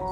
うん。